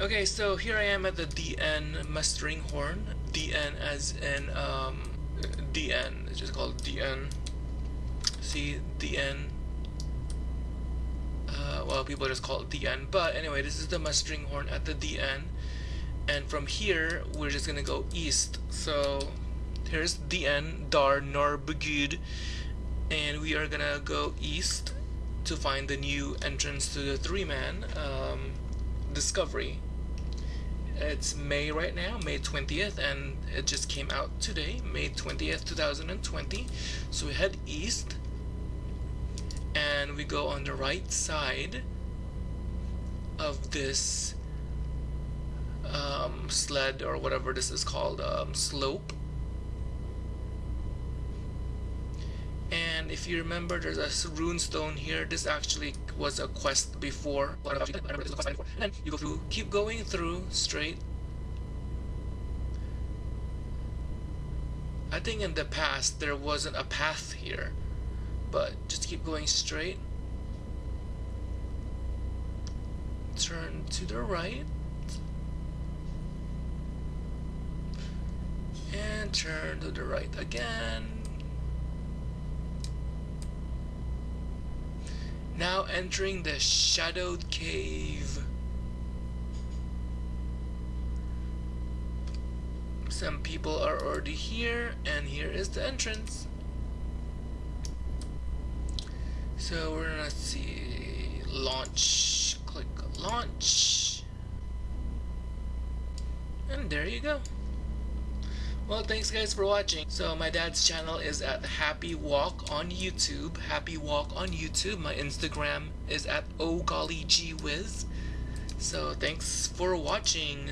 Okay, so here I am at the DN mustering horn. DN as in um, DN. It's just called DN. See DN. Uh, well, people just call it DN. But anyway, this is the mustering horn at the DN. And from here, we're just gonna go east. So here's DN Dar Narbugud, and we are gonna go east to find the new entrance to the three-man um, Discovery. It's May right now, May 20th, and it just came out today, May 20th, 2020. So we head east, and we go on the right side of this um, sled or whatever this is called, um, slope. And if you remember, there's a rune stone here. This actually was a quest before. And you go through, keep going through straight. I think in the past there wasn't a path here, but just keep going straight. Turn to the right. And turn to the right again. Now entering the shadowed cave. Some people are already here, and here is the entrance. So we're gonna see launch. Click launch. And there you go. Well, thanks guys for watching. So my dad's channel is at Happy Walk on YouTube. Happy Walk on YouTube. My Instagram is at Oh Golly Whiz. So thanks for watching.